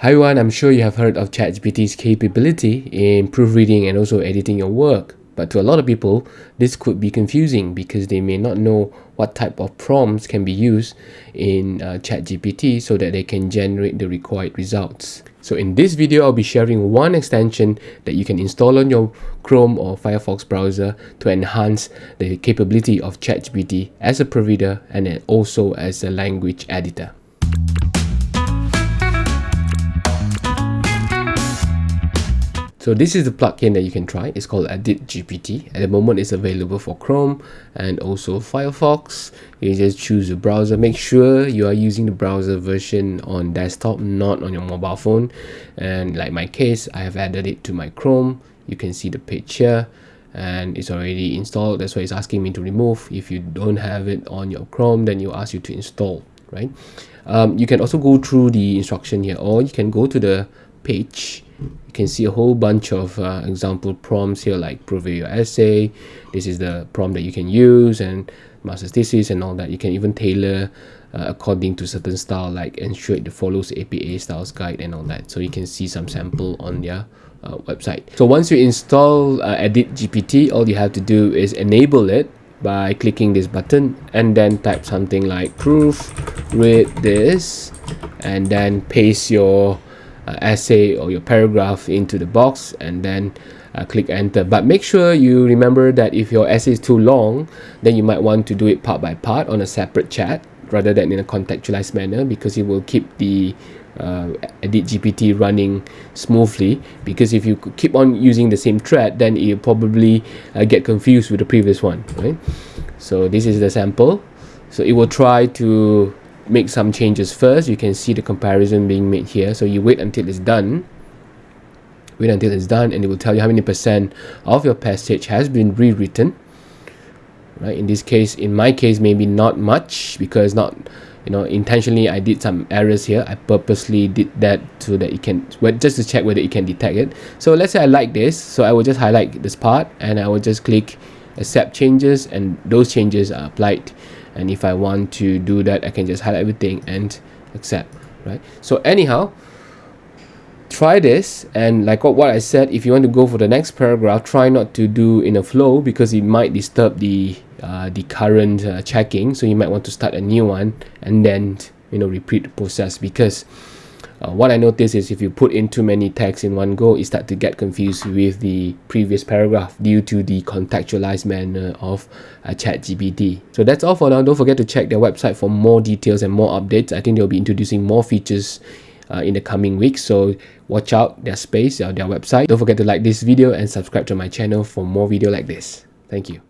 Hi everyone, I'm sure you have heard of ChatGPT's capability in proofreading and also editing your work. But to a lot of people, this could be confusing because they may not know what type of prompts can be used in uh, ChatGPT so that they can generate the required results. So in this video, I'll be sharing one extension that you can install on your Chrome or Firefox browser to enhance the capability of ChatGPT as a proofreader and also as a language editor. So this is the plugin that you can try. It's called Edit GPT. At the moment, it's available for Chrome and also Firefox. You just choose the browser. Make sure you are using the browser version on desktop, not on your mobile phone. And like my case, I have added it to my Chrome. You can see the page here and it's already installed. That's why it's asking me to remove. If you don't have it on your Chrome, then you ask you to install, right? Um, you can also go through the instruction here or you can go to the page. You can see a whole bunch of uh, example prompts here like prove your essay. This is the prompt that you can use and master's thesis and all that. You can even tailor uh, according to certain style like ensure it follows APA styles guide and all that. So you can see some sample on their uh, website. So once you install uh, edit GPT all you have to do is enable it by clicking this button and then type something like proof read this and then paste your essay or your paragraph into the box and then uh, click enter. But make sure you remember that if your essay is too long then you might want to do it part by part on a separate chat rather than in a contextualized manner because it will keep the uh, edit GPT running smoothly. Because if you keep on using the same thread then you probably uh, get confused with the previous one right? So this is the sample. So it will try to make some changes first. You can see the comparison being made here. So you wait until it's done. Wait until it's done and it will tell you how many percent of your passage has been rewritten. Right in this case in my case maybe not much because not you know intentionally I did some errors here. I purposely did that so that it can well, just to check whether it can detect it. So let's say I like this. So I will just highlight this part and I will just click accept changes and those changes are applied and if I want to do that I can just highlight everything and accept right? So anyhow try this. And like what, I said if you want to go for the next paragraph try not to do in a flow because it might disturb the uh, the current uh, checking. So you might want to start a new one and then you know repeat the process because uh, what I noticed is if you put in too many tags in one go, it start to get confused with the previous paragraph due to the contextualized manner of uh, ChatGPT. So that's all for now. Don't forget to check their website for more details and more updates. I think they'll be introducing more features uh, in the coming weeks. So watch out their space, uh, their website. Don't forget to like this video and subscribe to my channel for more video like this. Thank you.